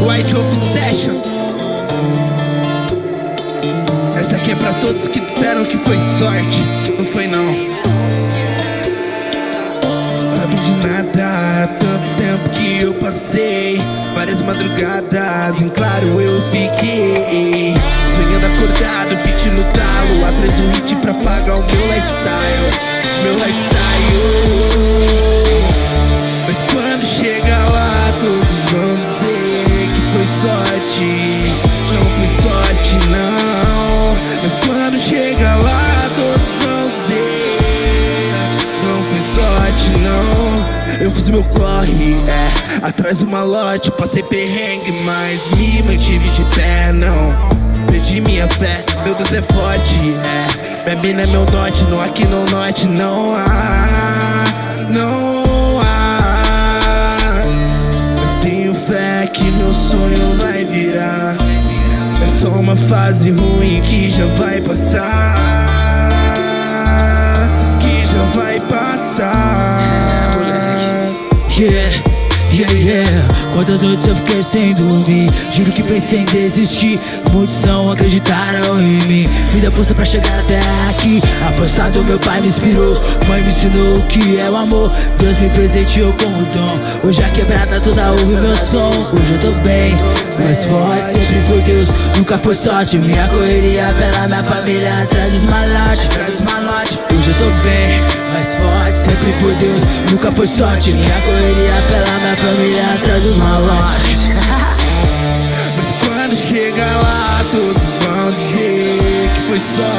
White Wolf Session. Essa aqui é pra todos que disseram que foi sorte. Não foi não. Sabe de nada, tanto tempo que eu passei. Várias madrugadas, em claro eu fiquei. Sonhando acordado, no talo. Atrás do hit pra pagar Eu fiz meu corre, é Atrás do malote, passei perrengue Mas me mantive de pé, não. Perdi minha fé, meu Deus é forte, é. Não é meu norte, não aqui no norte não há Não que meu sonho vai virar. É só uma fase ruim que já vai passar Yeah Yeah, yeah, quantas noites eu fiquei sem dormir? Juro que pensei em desistir. Muitos não acreditaram em mim. Me dá força pra chegar até aqui. A força do meu pai me inspirou. Mãe me ensinou o que é o amor. Deus me presenteou com o dom. Hoje a quebrada toda ouve meu som. Hoje eu tô bem, mais forte Sempre foi Deus, nunca foi sorte. Minha correria pela minha família Atrás dos malotes, atrás dos malotes. Hoje eu tô bem mais forte. Sempre foi Deus, nunca foi sorte. Minha correria pela minha família atrás dos malotes. Mas quando chega lá todos vão dizer que foi sorte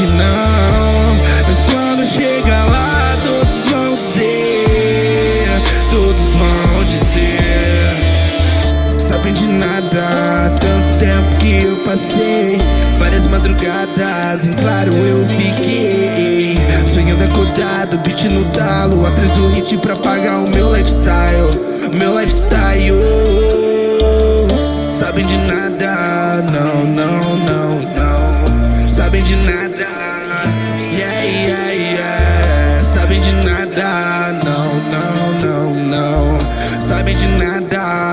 sorte não. Mas quando chega lá todos vão dizer Todos vão dizer. Sabem de nada, tanto tempo que eu passei. Várias madrugadas, em claro eu fiquei. Sonhando acordado, beat no talo Atrás do hit pra pagar o meu lifestyle Meu lifestyle. Sabem de nada, não, não, não, não. Sabem de nada bitch and I die.